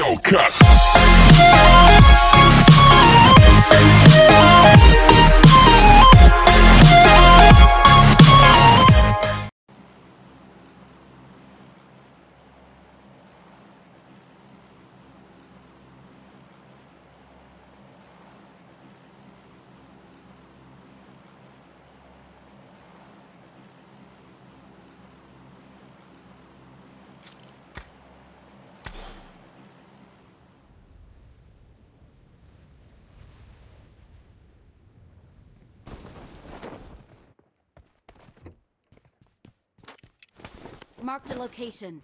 Hellcat. Marked a location.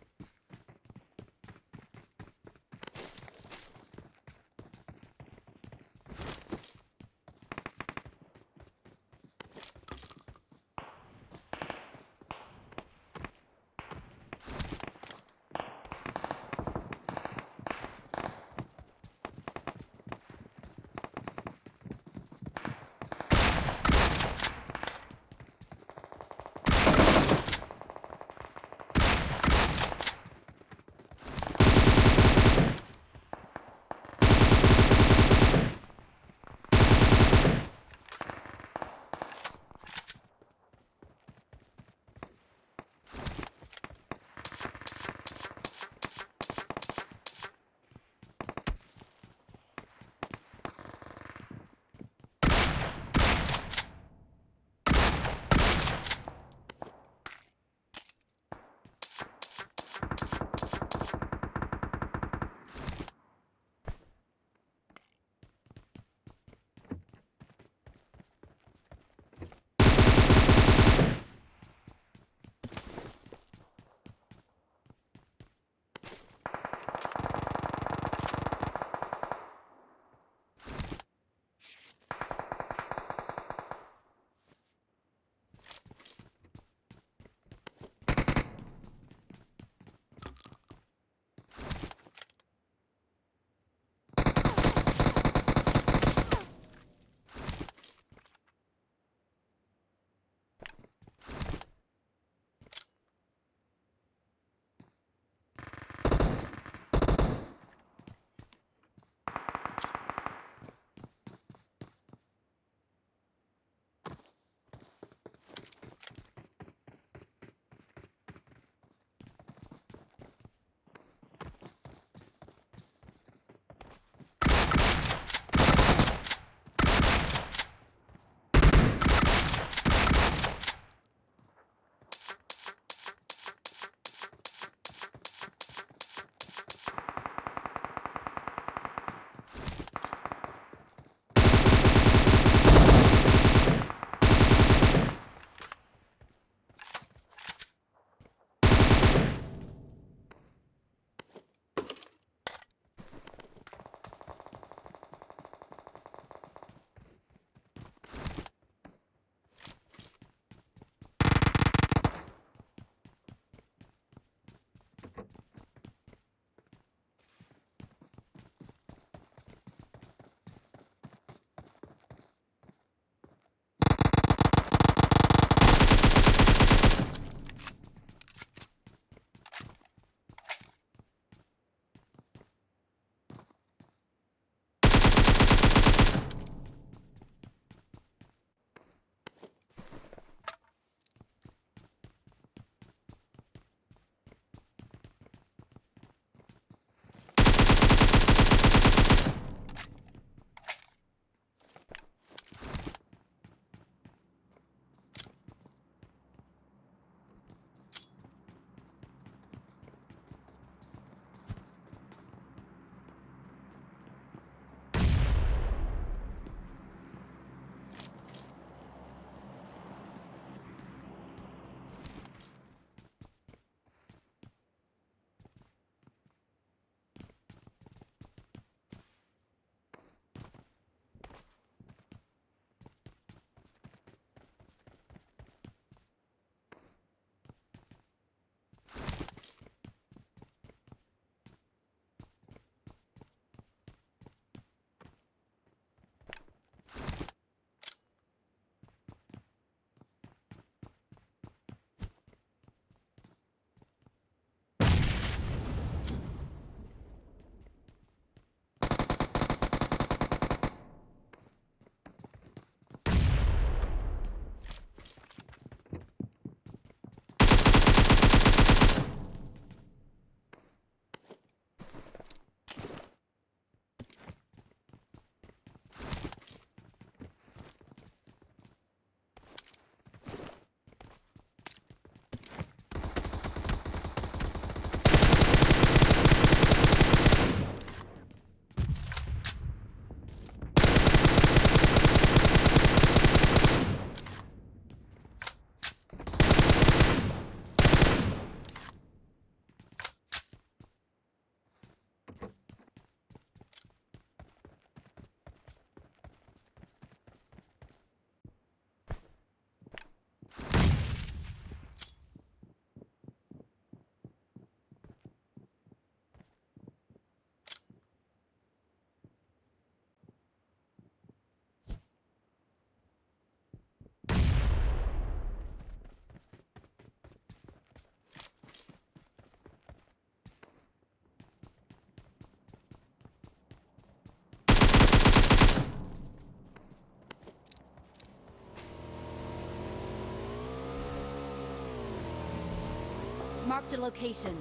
Marked a location.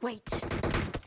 Wait.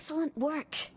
Excellent work.